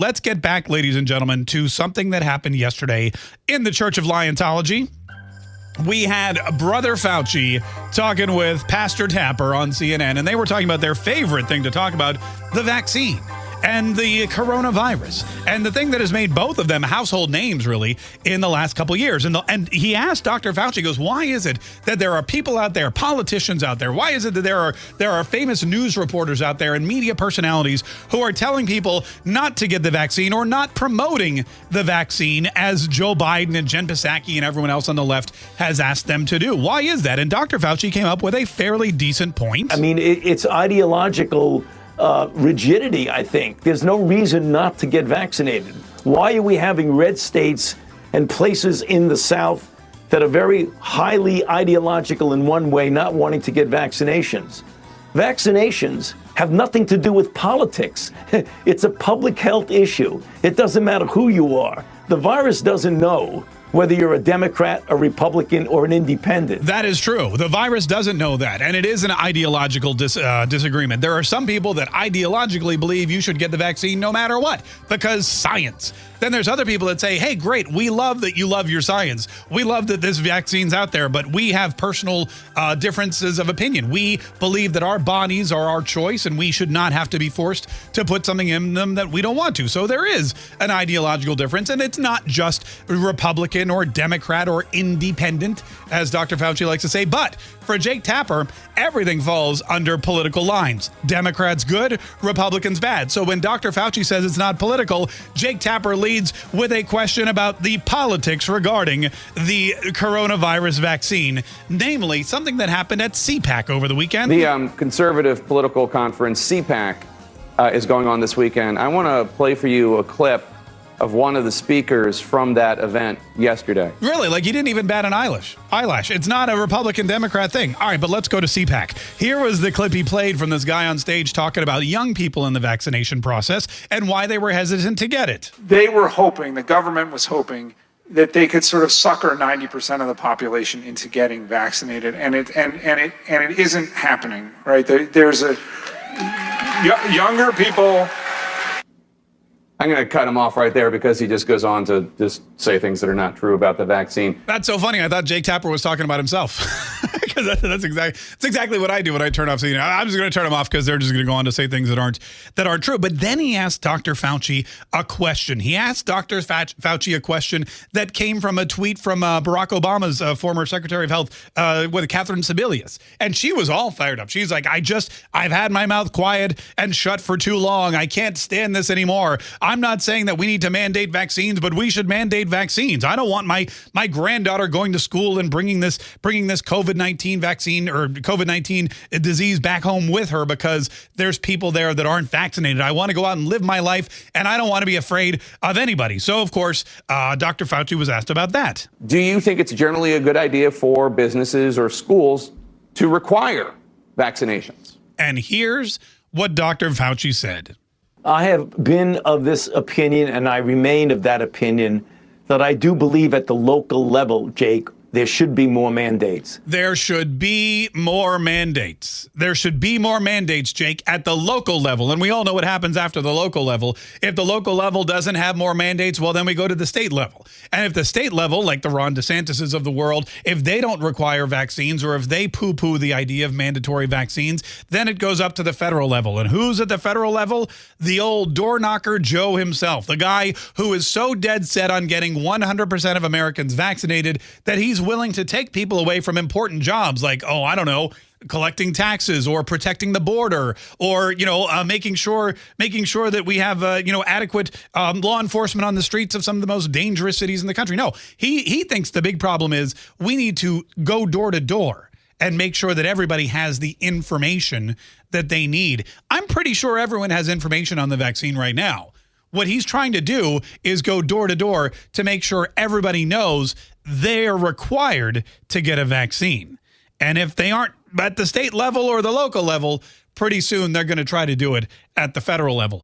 let's get back, ladies and gentlemen, to something that happened yesterday in the Church of Liontology. We had Brother Fauci talking with Pastor Tapper on CNN, and they were talking about their favorite thing to talk about the vaccine and the coronavirus. And the thing that has made both of them household names really in the last couple years. And, the, and he asked Dr. Fauci, goes, why is it that there are people out there, politicians out there, why is it that there are there are famous news reporters out there and media personalities who are telling people not to get the vaccine or not promoting the vaccine as Joe Biden and Jen Psaki and everyone else on the left has asked them to do? Why is that? And Dr. Fauci came up with a fairly decent point. I mean, it, it's ideological uh, rigidity, I think. There's no reason not to get vaccinated. Why are we having red states and places in the South that are very highly ideological in one way, not wanting to get vaccinations? Vaccinations have nothing to do with politics. it's a public health issue. It doesn't matter who you are. The virus doesn't know whether you're a Democrat, a Republican, or an independent. That is true. The virus doesn't know that, and it is an ideological dis uh, disagreement. There are some people that ideologically believe you should get the vaccine no matter what because science. Then there's other people that say, hey, great, we love that you love your science. We love that this vaccine's out there, but we have personal uh, differences of opinion. We believe that our bodies are our choice and we should not have to be forced to put something in them that we don't want to. So there is an ideological difference, and it's not just Republican or Democrat or independent, as Dr. Fauci likes to say, but for Jake Tapper, everything falls under political lines. Democrats good, Republicans bad. So when Dr. Fauci says it's not political, Jake Tapper leads leads with a question about the politics regarding the coronavirus vaccine, namely something that happened at CPAC over the weekend. The um, conservative political conference, CPAC, uh, is going on this weekend. I want to play for you a clip of one of the speakers from that event yesterday. Really? Like he didn't even bat an eyelash. Eyelash. It's not a Republican Democrat thing. All right, but let's go to CPAC. Here was the clip he played from this guy on stage talking about young people in the vaccination process and why they were hesitant to get it. They were hoping, the government was hoping that they could sort of sucker 90% of the population into getting vaccinated and it and and it and it isn't happening, right? There, there's a younger people I'm going to cut him off right there because he just goes on to just say things that are not true about the vaccine. That's so funny. I thought Jake Tapper was talking about himself. because that's, exactly that's exactly what I do when I turn off. So, you know, I'm just going to turn them off because they're just going to go on to say things that aren't that aren't true. But then he asked Dr. Fauci a question. He asked Dr. Fauci a question that came from a tweet from uh, Barack Obama's uh, former Secretary of Health uh, with Catherine Sebelius, and she was all fired up. She's like, "I just I've had my mouth quiet and shut for too long. I can't stand this anymore. I'm not saying that we need to mandate vaccines, but we should mandate vaccines. I don't want my my granddaughter going to school and bringing this bringing this COVID nineteen." vaccine or COVID-19 disease back home with her because there's people there that aren't vaccinated. I want to go out and live my life and I don't want to be afraid of anybody. So of course, uh, Dr. Fauci was asked about that. Do you think it's generally a good idea for businesses or schools to require vaccinations? And here's what Dr. Fauci said. I have been of this opinion and I remain of that opinion that I do believe at the local level, Jake, there should be more mandates. There should be more mandates. There should be more mandates, Jake, at the local level. And we all know what happens after the local level. If the local level doesn't have more mandates, well, then we go to the state level. And if the state level, like the Ron DeSantis's of the world, if they don't require vaccines or if they poo poo the idea of mandatory vaccines, then it goes up to the federal level. And who's at the federal level? The old door knocker Joe himself, the guy who is so dead set on getting 100% of Americans vaccinated that he's willing to take people away from important jobs like, oh, I don't know, collecting taxes or protecting the border or you know uh, making sure making sure that we have uh, you know adequate um, law enforcement on the streets of some of the most dangerous cities in the country. No he he thinks the big problem is we need to go door to door and make sure that everybody has the information that they need. I'm pretty sure everyone has information on the vaccine right now. What he's trying to do is go door to door to make sure everybody knows they're required to get a vaccine. And if they aren't at the state level or the local level, pretty soon they're going to try to do it at the federal level.